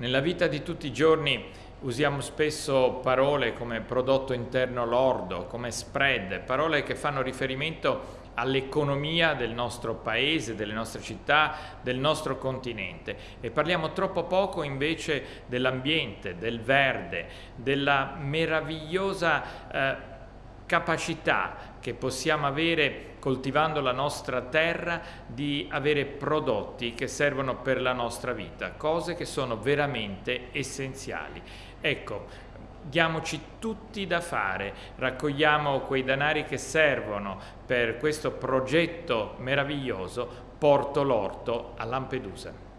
Nella vita di tutti i giorni usiamo spesso parole come prodotto interno lordo, come spread, parole che fanno riferimento all'economia del nostro paese, delle nostre città, del nostro continente. E parliamo troppo poco invece dell'ambiente, del verde, della meravigliosa eh, capacità che possiamo avere coltivando la nostra terra di avere prodotti che servono per la nostra vita, cose che sono veramente essenziali. Ecco, diamoci tutti da fare, raccogliamo quei denari che servono per questo progetto meraviglioso Porto l'Orto a Lampedusa.